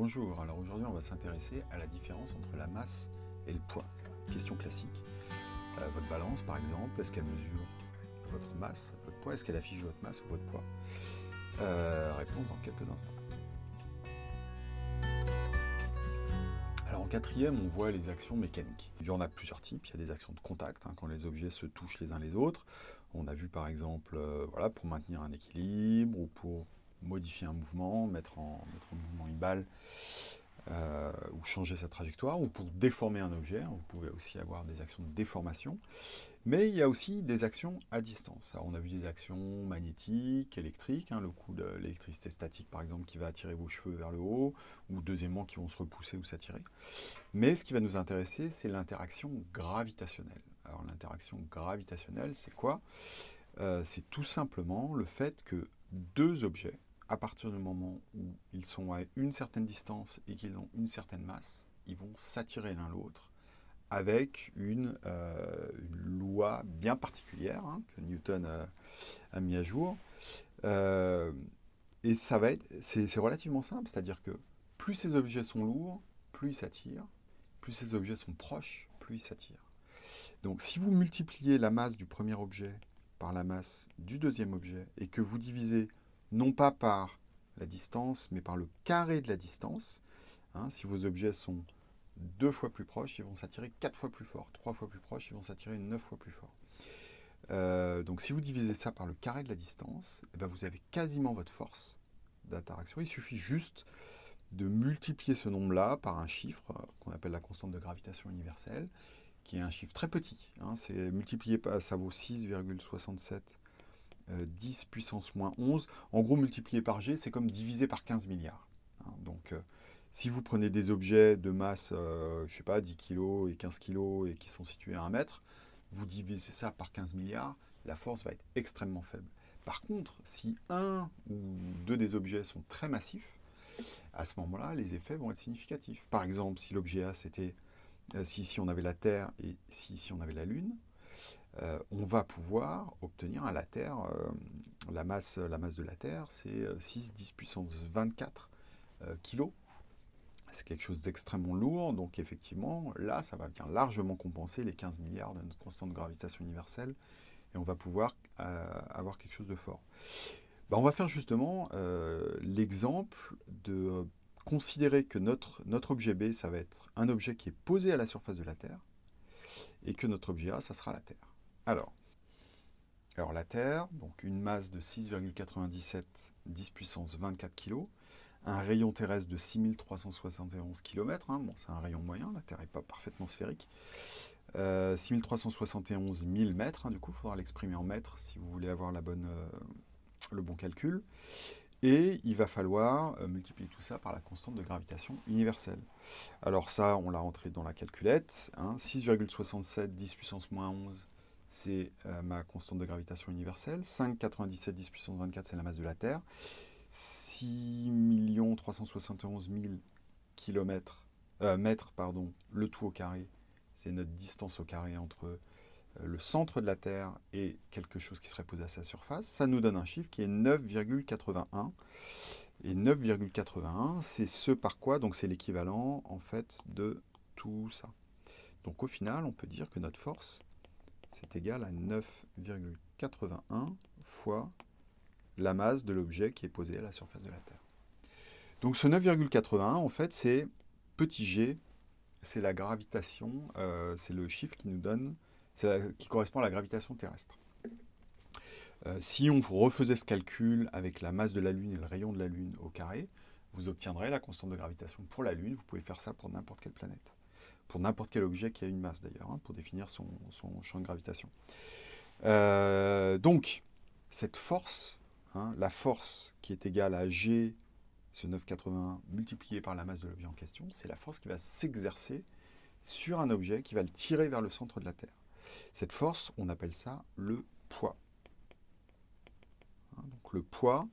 Bonjour, alors aujourd'hui on va s'intéresser à la différence entre la masse et le poids. Question classique. Euh, votre balance par exemple, est-ce qu'elle mesure votre masse, votre poids? Est-ce qu'elle affiche votre masse ou votre poids? Euh, Réponse dans quelques instants. Alors en quatrième, on voit les actions mécaniques. Il y en a plusieurs types. Il y a des actions de contact, hein, quand les objets se touchent les uns les autres. On a vu par exemple, euh, voilà, pour maintenir un équilibre ou pour modifier un mouvement, mettre en, mouvement une balle, euh, ou changer sa trajectoire, ou pour déformer un objet. Vous pouvez aussi avoir des actions de déformation. Mais il y a aussi des actions à distance. On a vu des actions magnétiques, électriques, hein, le coup de l'électricité statique par exemple qui va attirer vos cheveux vers le haut, ou deux aimants qui vont se repousser ou s'attirer. Mais ce qui va nous intéresser, c'est l'interaction gravitationnelle. Alors l'interaction gravitationnelle, c'est quoi? Euh, C'est tout simplement le fait que deux objets à partir du moment où ils sont à une certaine distance et qu'ils ont une certaine masse, ils vont s'attirer l'un l'autre avec une, euh, loi bien particulière hein, que Newton a, mis à jour. Euh, et ça c'est relativement simple, c'est-à-dire que plus ces objets sont lourds, plus ils s'attirent, plus ces objets sont proches, plus ils s'attirent. Donc si vous multipliez la masse du premier objet par la masse du deuxième objet et que vous divisez non pas par la distance, mais par le carré de la distance. Hein, si vos objets sont deux fois plus proches, ils vont s'attirer quatre fois plus fort. Trois fois plus proches, ils vont s'attirer neuf fois plus fort. Euh, donc si vous divisez ça par le carré de la distance, eh ben, vous avez quasiment votre force d'interaction. Il suffit juste de multiplier ce nombre-là par un chiffre euh, qu'on appelle la constante de gravitation universelle, qui est un chiffre très petit. Hein. multiplié ça vaut 6,67 10 euh, puissance moins 11. En gros, multiplié par g, c'est comme divisé par 15 milliards. Hein. donc, euh, si vous prenez des objets de masse, euh, je sais pas, 10 kg et 15 kg et qui sont situés à 1 mètre, vous divisez ça par 15 milliards, la force va être extrêmement faible. Par contre, si un ou deux des objets sont très massifs, à ce moment-là, les effets vont être significatifs. Par exemple, si l'objet A, c'était si ici on avait la Terre et si ici on avait la Lune, euh, on va pouvoir obtenir à la Terre, euh, la, masse, de la Terre, c'est 6, 10 puissance 24 kg. C'est quelque chose d'extrêmement lourd, donc effectivement, là, ça va bien largement compenser les 15 milliards de notre constante gravitation universelle, et on va pouvoir euh, avoir quelque chose de fort. Ben, on va faire justement l'exemple de considérer que notre objet B, ça va être un objet qui est posé à la surface de la Terre, et que notre objet A, ça sera la Terre. Alors, la Terre, donc une masse de 6,97 10 puissance 24 kg, un rayon terrestre de 6371 km, hein, bon, c'est un rayon moyen, la Terre n'est pas parfaitement sphérique, 6371 000 mètres, hein, du coup il faudra l'exprimer en mètres si vous voulez avoir euh, le bon calcul, et il va falloir euh, multiplier tout ça par la constante de gravitation universelle. Alors ça, on l'a rentré dans la calculette, 6,67 hein, 10 puissance moins 11 c'est euh, ma constante de gravitation universelle. 5,97 10 puissance 24, c'est la masse de la Terre. 6 371 000 km, mètres, pardon, le tout au carré, c'est notre distance au carré entre euh, le centre de la Terre et quelque chose qui serait posé à sa surface. Ça nous donne un chiffre qui est 9,81. Et 9,81, c'est ce par quoi, donc c'est l'équivalent en fait de tout ça. Donc au final, on peut dire que notre force, c'est égal à 9,81 fois la masse de l'objet qui est posé à la surface de la Terre. Donc ce 9,81, en fait, c'est petit g, c'est la gravitation, euh, c'est le chiffre qui nous donne, qui correspond à la gravitation terrestre. Euh, si on refaisait ce calcul avec la masse de la Lune et le rayon de la Lune au carré, vous obtiendrez la constante de gravitation pour la Lune. Vous pouvez faire ça pour n'importe quelle planète pour n'importe quel objet qui a une masse d'ailleurs, hein, pour définir son, champ de gravitation. Euh, donc, cette force, hein, la force qui est égale à G, ce 9,81 multiplié par la masse de l'objet en question, c'est la force qui va s'exercer sur un objet qui va le tirer vers le centre de la Terre. Cette force, on appelle ça le poids. Hein, donc le poids,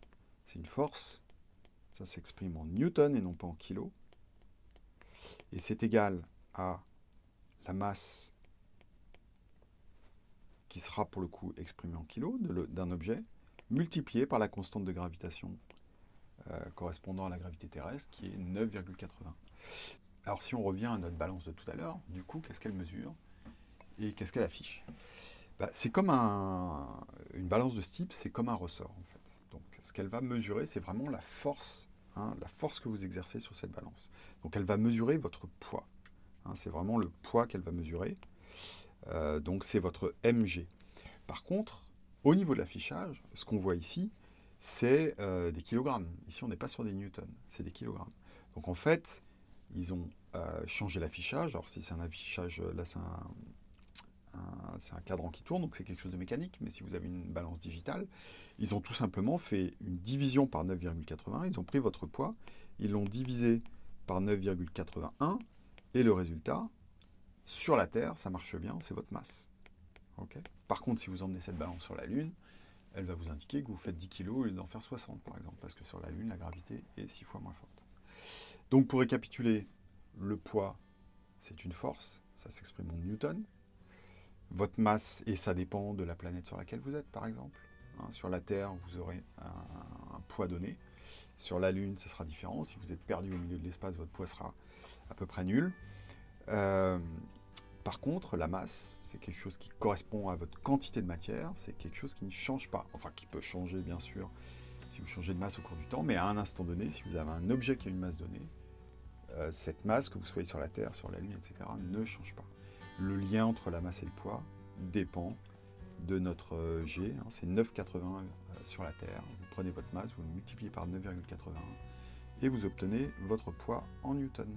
c'est une force, ça s'exprime en newton et non pas en kilo, et c'est égal à la masse qui sera pour le coup exprimée en kilos d'un objet, multiplié par la constante de gravitation euh, correspondant à la gravité terrestre, qui est 9,80. Alors si on revient à notre balance de tout à l'heure, du coup, qu'est-ce qu'elle mesure et qu'est-ce qu'elle affiche? Bah, C'est comme un, une balance de ce type, c'est comme un ressort en fait. Donc ce qu'elle va mesurer, c'est vraiment la force, hein, la force que vous exercez sur cette balance. Donc elle va mesurer votre poids. Hein, c'est vraiment le poids qu'elle va mesurer. Euh, donc c'est votre MG. Par contre, au niveau de l'affichage, ce qu'on voit ici, c'est euh, des kilogrammes. Ici, on n'est pas sur des newtons, c'est des kilogrammes. Donc en fait, ils ont euh, changé l'affichage. Alors si c'est un affichage, là c'est un, un, cadran qui tourne, donc c'est quelque chose de mécanique, mais si vous avez une balance digitale, ils ont tout simplement fait une division par 9,81, ils ont pris votre poids, ils l'ont divisé par 9,81, et le résultat, sur la Terre, ça marche bien, c'est votre masse. Par contre, si vous emmenez cette balance sur la Lune, elle va vous indiquer que vous faites 10 kg au lieu d'en faire 60, par exemple, parce que sur la Lune, la gravité est 6 fois moins forte. Donc, pour récapituler, le poids, c'est une force, ça s'exprime en newton. Votre masse, et ça dépend de la planète sur laquelle vous êtes, par exemple. Hein, sur la Terre, vous aurez un, poids donné. Sur la Lune, ça sera différent. Si vous êtes perdu au milieu de l'espace, votre poids sera à peu près nul. Euh, par contre, la masse, c'est quelque chose qui correspond à votre quantité de matière, c'est quelque chose qui ne change pas, enfin qui peut changer bien sûr si vous changez de masse au cours du temps, mais à un instant donné, si vous avez un objet qui a une masse donnée, euh, cette masse, que vous soyez sur la Terre, sur la Lune, etc., ne change pas. Le lien entre la masse et le poids dépend de notre euh, G, hein, c'est 9,81 sur la Terre. Vous prenez votre masse, vous le multipliez par 9,81 et vous obtenez votre poids en newton.